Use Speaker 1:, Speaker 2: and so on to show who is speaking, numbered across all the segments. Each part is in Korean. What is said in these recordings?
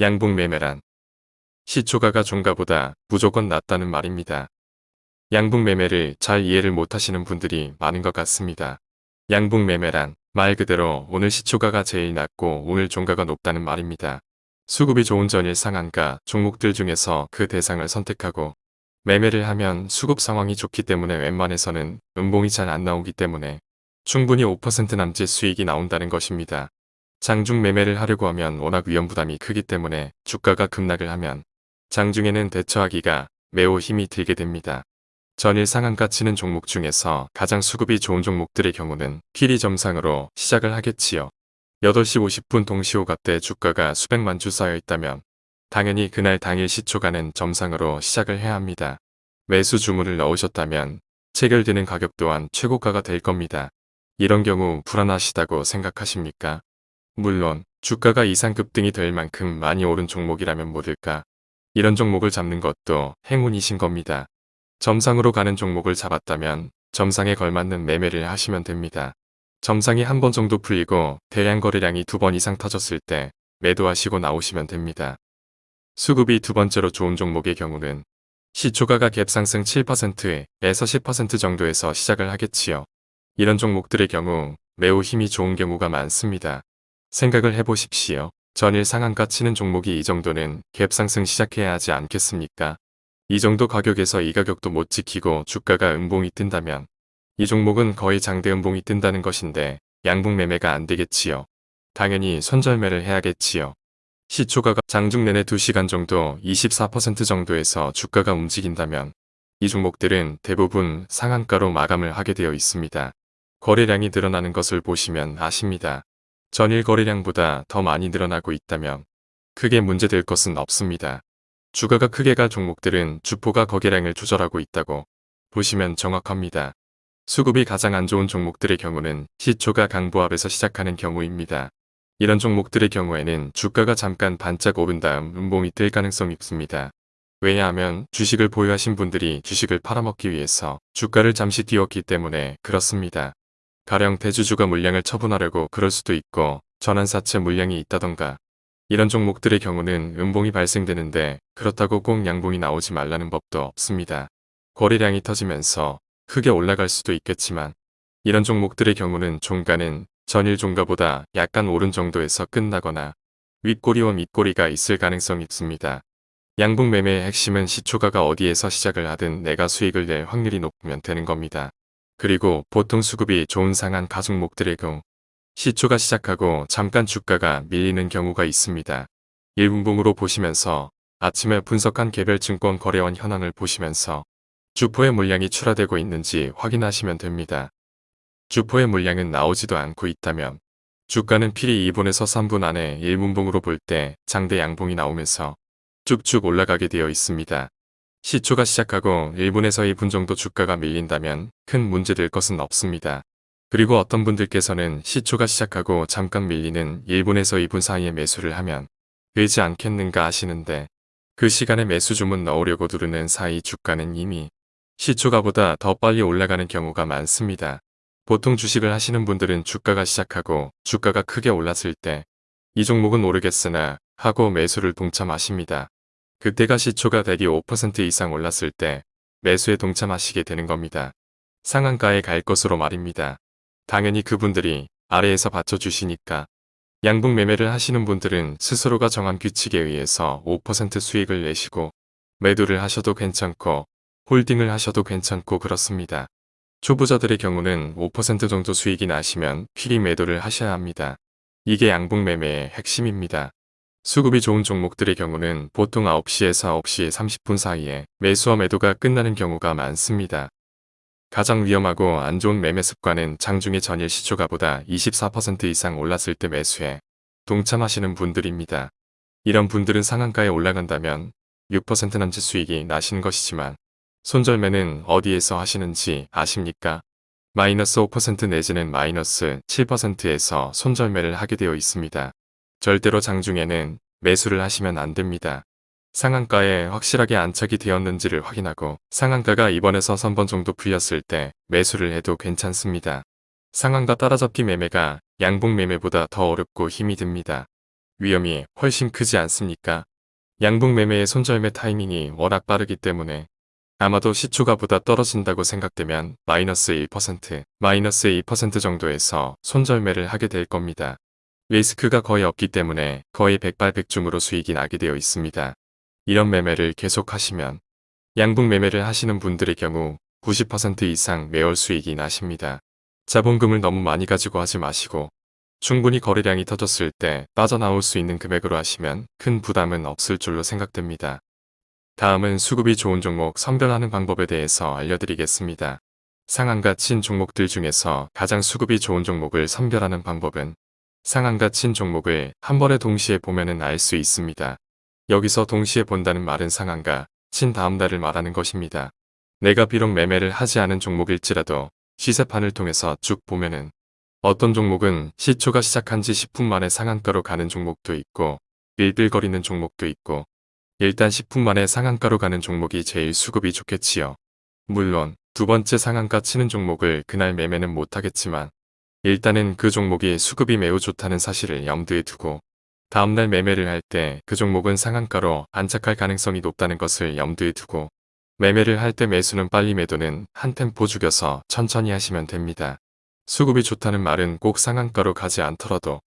Speaker 1: 양봉 매매란 시초가가 종가보다 무조건 낫다는 말입니다. 양봉 매매를 잘 이해를 못하시는 분들이 많은 것 같습니다. 양봉 매매란 말 그대로 오늘 시초가가 제일 낮고 오늘 종가가 높다는 말입니다. 수급이 좋은 전일 상한가 종목들 중에서 그 대상을 선택하고 매매를 하면 수급 상황이 좋기 때문에 웬만해서는 음봉이 잘 안 나오기 때문에 충분히 5% 남짓 수익이 나온다는 것입니다. 장중 매매를 하려고 하면 워낙 위험 부담이 크기 때문에 주가가 급락을 하면 장중에는 대처하기가 매우 힘이 들게 됩니다. 전일 상한가 치는 종목 중에서 가장 수급이 좋은 종목들의 경우는 길이 점상으로 시작을 하겠지요. 8시 50분 동시호가 때 주가가 수백만 주 쌓여 있다면 당연히 그날 당일 시초가는 점상으로 시작을 해야 합니다. 매수 주문을 넣으셨다면 체결되는 가격 또한 최고가가 될 겁니다. 이런 경우 불안하시다고 생각하십니까? 물론 주가가 이상 급등이 될 만큼 많이 오른 종목이라면 모를까. 이런 종목을 잡는 것도 행운이신 겁니다. 점상으로 가는 종목을 잡았다면 점상에 걸맞는 매매를 하시면 됩니다. 점상이 한 번 정도 풀리고 대량 거래량이 두 번 이상 터졌을 때 매도하시고 나오시면 됩니다. 수급이 두 번째로 좋은 종목의 경우는 시초가가 갭상승 7%에서 10% 정도에서 시작을 하겠지요. 이런 종목들의 경우 매우 힘이 좋은 경우가 많습니다. 생각을 해보십시오. 전일 상한가 치는 종목이 이 정도는 갭 상승 시작해야 하지 않겠습니까? 이 정도 가격에서 이 가격도 못 지키고 주가가 음봉이 뜬다면 이 종목은 거의 장대 음봉이 뜬다는 것인데 양봉 매매가 안 되겠지요. 당연히 손절매를 해야겠지요. 시초가가 장중 내내 2시간 정도 24% 정도에서 주가가 움직인다면 이 종목들은 대부분 상한가로 마감을 하게 되어 있습니다. 거래량이 늘어나는 것을 보시면 아십니다. 전일 거래량보다 더 많이 늘어나고 있다면 크게 문제될 것은 없습니다. 주가가 크게 갈 종목들은 주포가 거래량을 조절하고 있다고 보시면 정확합니다. 수급이 가장 안 좋은 종목들의 경우는 시초가 강보합에서 시작하는 경우입니다. 이런 종목들의 경우에는 주가가 잠깐 반짝 오른 다음 음봉이 뜰 가능성이 있습니다. 왜냐하면 주식을 보유하신 분들이 주식을 팔아먹기 위해서 주가를 잠시 띄웠기 때문에 그렇습니다. 가령 대주주가 물량을 처분하려고 그럴 수도 있고 전환사채 물량이 있다던가 이런 종목들의 경우는 음봉이 발생되는데 그렇다고 꼭 양봉이 나오지 말라는 법도 없습니다. 거래량이 터지면서 크게 올라갈 수도 있겠지만 이런 종목들의 경우는 종가는 전일 종가보다 약간 오른 정도에서 끝나거나 윗꼬리와 밑꼬리가 있을 가능성이 있습니다. 양봉 매매의 핵심은 시초가가 어디에서 시작을 하든 내가 수익을 낼 확률이 높으면 되는 겁니다. 그리고 보통 수급이 좋은 상한 가종목들의 경우 시초가 시작하고 잠깐 주가가 밀리는 경우가 있습니다. 1분봉으로 보시면서 아침에 분석한 개별 증권 거래원 현황을 보시면서 주포의 물량이 출하되고 있는지 확인하시면 됩니다. 주포의 물량은 나오지도 않고 있다면 주가는 필히 2분에서 3분 안에 1분봉으로 볼 때 장대 양봉이 나오면서 쭉쭉 올라가게 되어 있습니다. 시초가 시작하고 1분에서 2분 정도 주가가 밀린다면 큰 문제될 것은 없습니다. 그리고 어떤 분들께서는 시초가 시작하고 잠깐 밀리는 1분에서 2분 사이에 매수를 하면 되지 않겠는가 하시는데 그 시간에 매수 주문 넣으려고 누르는 사이 주가는 이미 시초가보다 더 빨리 올라가는 경우가 많습니다. 보통 주식을 하시는 분들은 주가가 시작하고 주가가 크게 올랐을 때 이 종목은 오르겠으나 하고 매수를 동참하십니다. 그때가 시초가 대기 5% 이상 올랐을 때 매수에 동참하시게 되는 겁니다. 상한가에 갈 것으로 말입니다. 당연히 그분들이 아래에서 받쳐주시니까 양봉 매매를 하시는 분들은 스스로가 정한 규칙에 의해서 5% 수익을 내시고 매도를 하셔도 괜찮고 홀딩을 하셔도 괜찮고 그렇습니다. 초보자들의 경우는 5% 정도 수익이 나시면 필히 매도를 하셔야 합니다. 이게 양봉 매매의 핵심입니다. 수급이 좋은 종목들의 경우는 보통 9시에서 9시 30분 사이에 매수와 매도가 끝나는 경우가 많습니다. 가장 위험하고 안 좋은 매매 습관은 장중의 전일 시초가보다 24% 이상 올랐을 때 매수해 동참하시는 분들입니다. 이런 분들은 상한가에 올라간다면 6% 남짓 수익이 나시는 것이지만 손절매는 어디에서 하시는지 아십니까? 마이너스 5% 내지는 마이너스 7%에서 손절매를 하게 되어 있습니다. 절대로 장중에는 매수를 하시면 안 됩니다. 상한가에 확실하게 안착이 되었는지를 확인하고 상한가가 2번에서 3번 정도 풀렸을 때 매수를 해도 괜찮습니다. 상한가 따라잡기 매매가 양봉 매매보다 더 어렵고 힘이 듭니다. 위험이 훨씬 크지 않습니까? 양북 매매의 손절매 타이밍이 워낙 빠르기 때문에 아마도 시초가보다 떨어진다고 생각되면 마이너스 1%, 마이너스 2% 정도에서 손절매를 하게 될 겁니다. 리스크가 거의 없기 때문에 거의 백발백중으로 수익이 나게 되어 있습니다. 이런 매매를 계속 하시면 양북 매매를 하시는 분들의 경우 90% 이상 매월 수익이 나십니다. 자본금을 너무 많이 가지고 하지 마시고 충분히 거래량이 터졌을 때 빠져나올 수 있는 금액으로 하시면 큰 부담은 없을 줄로 생각됩니다. 다음은 수급이 좋은 종목 선별하는 방법에 대해서 알려드리겠습니다. 상한가 친 종목들 중에서 가장 수급이 좋은 종목을 선별하는 방법은 상한가 친 종목을 한 번에 동시에 보면은 알수 있습니다. 여기서 동시에 본다는 말은 상한가 친 다음 날을 말하는 것입니다. 내가 비록 매매를 하지 않은 종목일지라도 시세판을 통해서 쭉 보면은 어떤 종목은 시초가 시작한 지 10분 만에 상한가로 가는 종목도 있고 빌빌거리는 종목도 있고 일단 10분 만에 상한가로 가는 종목이 제일 수급이 좋겠지요. 물론 두 번째 상한가 치는 종목을 그날 매매는 못하겠지만 일단은 그 종목이 수급이 매우 좋다는 사실을 염두에 두고 다음날 매매를 할 때 그 종목은 상한가로 안착할 가능성이 높다는 것을 염두에 두고 매매를 할 때 매수는 빨리 매도는 한 템포 죽여서 천천히 하시면 됩니다. 수급이 좋다는 말은 꼭 상한가로 가지 않더라도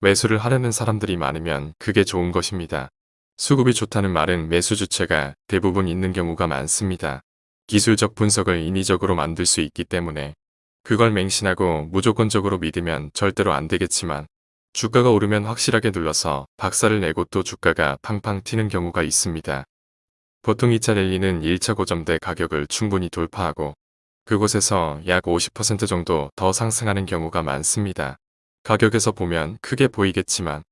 Speaker 1: 매수를 하려는 사람들이 많으면 그게 좋은 것입니다. 수급이 좋다는 말은 매수 주체가 대부분 있는 경우가 많습니다. 기술적 분석을 인위적으로 만들 수 있기 때문에 그걸 맹신하고 무조건적으로 믿으면 절대로 안 되겠지만 주가가 오르면 확실하게 눌러서 박살을 내고 또 주가가 팡팡 튀는 경우가 있습니다. 보통 2차 랠리는 1차 고점대 가격을 충분히 돌파하고 그곳에서 약 50% 정도 더 상승하는 경우가 많습니다. 가격에서 보면 크게 보이겠지만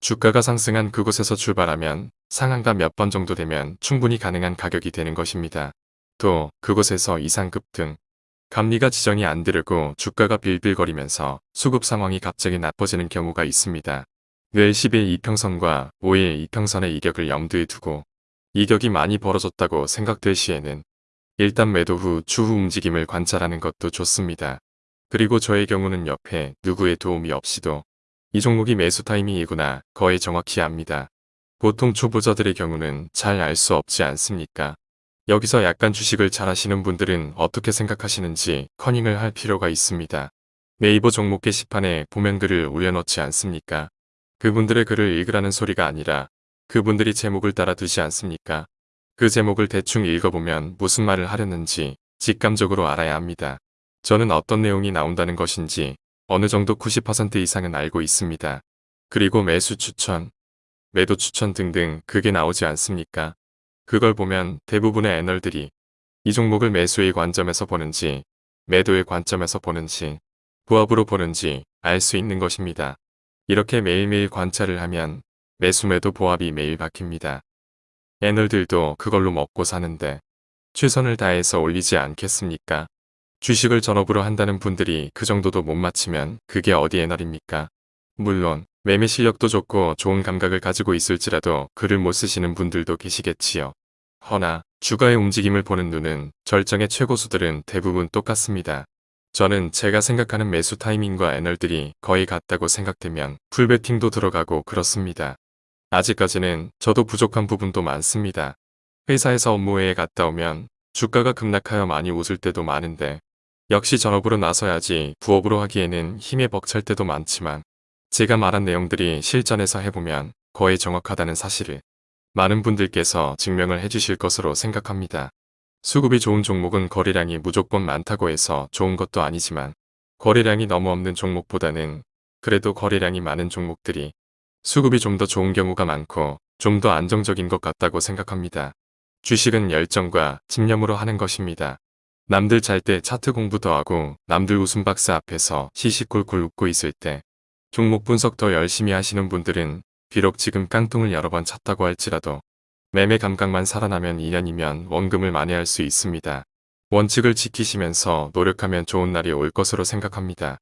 Speaker 1: 주가가 상승한 그곳에서 출발하면 상한가 몇 번 정도 되면 충분히 가능한 가격이 되는 것입니다. 또 그곳에서 이상 급 등, 감리가 지정이 안 되려고 주가가 빌빌거리면서 수급 상황이 갑자기 나빠지는 경우가 있습니다. 늘 10일 이평선과 5일 이평선의 이격을 염두에 두고 이격이 많이 벌어졌다고 생각될 시에는 일단 매도 후 추후 움직임을 관찰하는 것도 좋습니다. 그리고 저의 경우는 옆에 누구의 도움이 없이도 이 종목이 매수 타이밍이구나 거의 정확히 압니다. 보통 초보자들의 경우는 잘 알 수 없지 않습니까? 여기서 약간 주식을 잘 하시는 분들은 어떻게 생각하시는지 커닝을 할 필요가 있습니다. 네이버 종목 게시판에 보면 글을 올려놓지 않습니까? 그분들의 글을 읽으라는 소리가 아니라 그분들이 제목을 따라 두지 않습니까? 그 제목을 대충 읽어보면 무슨 말을 하려는지 직감적으로 알아야 합니다. 저는 어떤 내용이 나온다는 것인지 어느 정도 90% 이상은 알고 있습니다. 그리고 매수 추천, 매도 추천 등등 그게 나오지 않습니까? 그걸 보면 대부분의 애널들이 이 종목을 매수의 관점에서 보는지 매도의 관점에서 보는지 부합으로 보는지 알 수 있는 것입니다. 이렇게 매일매일 관찰을 하면 매수 매도 보합이 매일 바뀝니다. 애널들도 그걸로 먹고 사는데 최선을 다해서 올리지 않겠습니까? 주식을 전업으로 한다는 분들이 그 정도도 못 맞추면 그게 어디 애널입니까? 물론 매매 실력도 좋고 좋은 감각을 가지고 있을지라도 글을 못 쓰시는 분들도 계시겠지요. 허나 주가의 움직임을 보는 눈은 절정의 최고수들은 대부분 똑같습니다. 저는 제가 생각하는 매수 타이밍과 애널들이 거의 같다고 생각되면 풀베팅도 들어가고 그렇습니다. 아직까지는 저도 부족한 부분도 많습니다. 회사에서 업무회에 갔다 오면 주가가 급락하여 많이 웃을 때도 많은데 역시 전업으로 나서야지 부업으로 하기에는 힘에 벅찰 때도 많지만 제가 말한 내용들이 실전에서 해보면 거의 정확하다는 사실을 많은 분들께서 증명을 해주실 것으로 생각합니다. 수급이 좋은 종목은 거래량이 무조건 많다고 해서 좋은 것도 아니지만 거래량이 너무 없는 종목보다는 그래도 거래량이 많은 종목들이 수급이 좀 더 좋은 경우가 많고 좀 더 안정적인 것 같다고 생각합니다. 주식은 열정과 집념으로 하는 것입니다. 남들 잘 때 차트 공부 더 하고 남들 웃음 박스 앞에서 시시콜콜 웃고 있을 때 종목 분석 더 열심히 하시는 분들은 비록 지금 깡통을 여러 번 찼다고 할지라도 매매 감각만 살아나면 2년이면 원금을 만회할 수 있습니다. 원칙을 지키시면서 노력하면 좋은 날이 올 것으로 생각합니다.